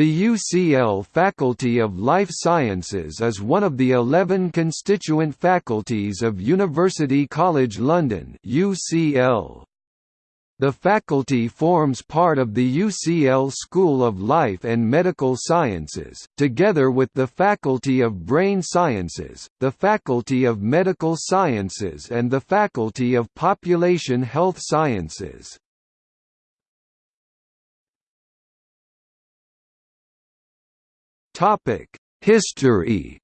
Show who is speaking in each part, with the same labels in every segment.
Speaker 1: The UCL Faculty of Life Sciences is one of the 11 constituent faculties of University College London UCL. The faculty forms part of the UCL School of Life and Medical Sciences, together with the Faculty of Brain Sciences, the Faculty of Medical Sciences and the Faculty of Population Health Sciences. History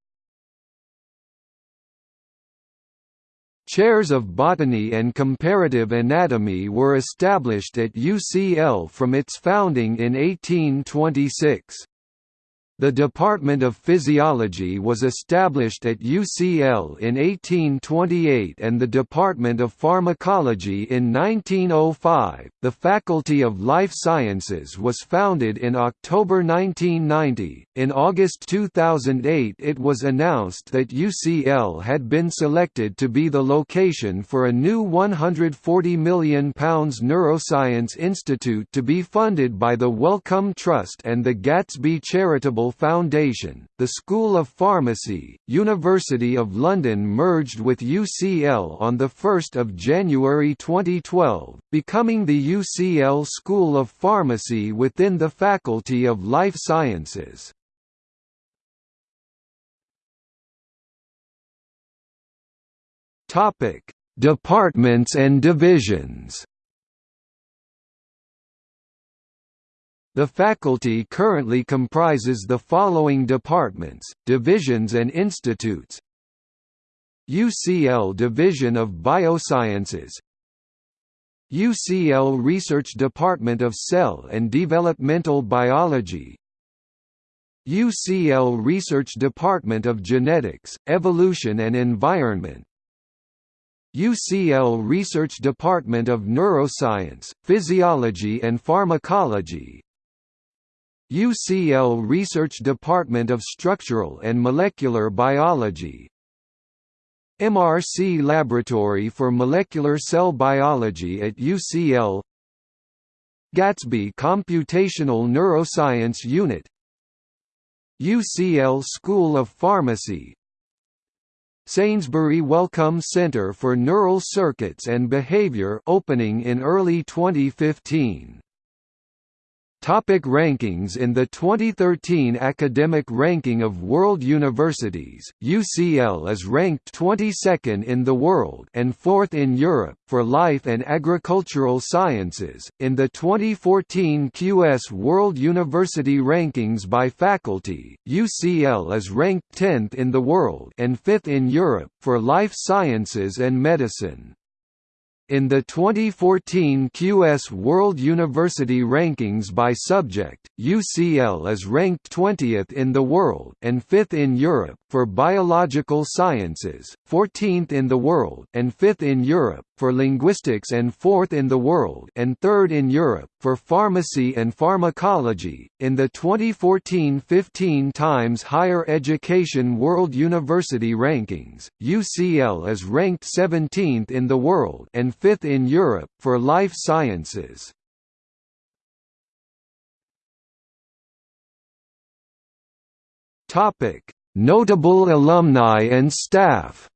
Speaker 1: Chairs of botany and comparative anatomy were established at UCL from its founding in 1826. The Department of Physiology was established at UCL in 1828 and the Department of Pharmacology in 1905. The Faculty of Life Sciences was founded in October 1990. In August 2008, it was announced that UCL had been selected to be the location for a new £140 million Neuroscience Institute to be funded by the Wellcome Trust and the Gatsby Charitable Foundation, the School of Pharmacy, University of London merged with UCL on 1 January 2012, becoming the UCL School of Pharmacy within the Faculty of Life Sciences. Departments and divisions The faculty currently comprises the following departments, divisions and institutes. UCL Division of Biosciences. UCL Research Department of Cell and Developmental Biology. UCL Research Department of Genetics, Evolution and Environment. UCL Research Department of Neuroscience, Physiology and Pharmacology UCL Research Department of Structural and Molecular Biology. MRC Laboratory for Molecular Cell Biology at UCL Gatsby Computational Neuroscience Unit. UCL School of Pharmacy. Sainsbury Wellcome Center for Neural Circuits and Behavior opening in early 2015 Topic rankings In the 2013 Academic Ranking of World Universities, UCL is ranked 22nd in the world and 4th in Europe for life and agricultural sciences. In the 2014 QS World University Rankings by faculty, UCL is ranked 10th in the world and 5th in Europe for life sciences and medicine. In the 2014 QS World University Rankings by subject, UCL is ranked 20th in the world and 5th in Europe for biological sciences, 14th in the world and 5th in Europe for linguistics and 4th in the world and 3rd in Europe for pharmacy and pharmacology. In the 2014-15 Times Higher Education World University Rankings, UCL is ranked 17th in the world and 5th in Europe for life sciences. Notable alumni and staff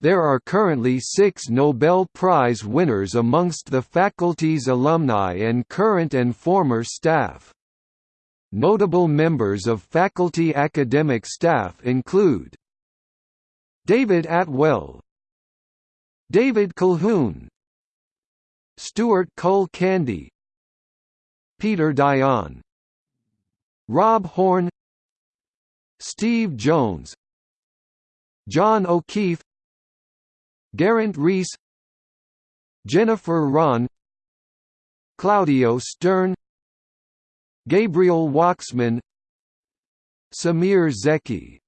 Speaker 1: There are currently six Nobel Prize winners amongst the faculty's alumni and current and former staff. Notable members of faculty academic staff include David Attwell David Colquhoun. Stuart Cull-Candy. Peter Dayan. Rob Horne Steve Jones. John O'Keefe. Geraint Rees. Jennifer Rohn Claudio Stern. Gabriel Waksman. Semir Zeki